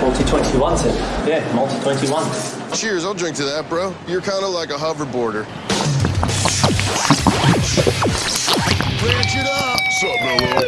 Multi twenty one, it. Yeah, multi twenty one. Cheers, I'll drink to that, bro. You're kind of like a hoverboarder. Branch it up! Sup, Mellow?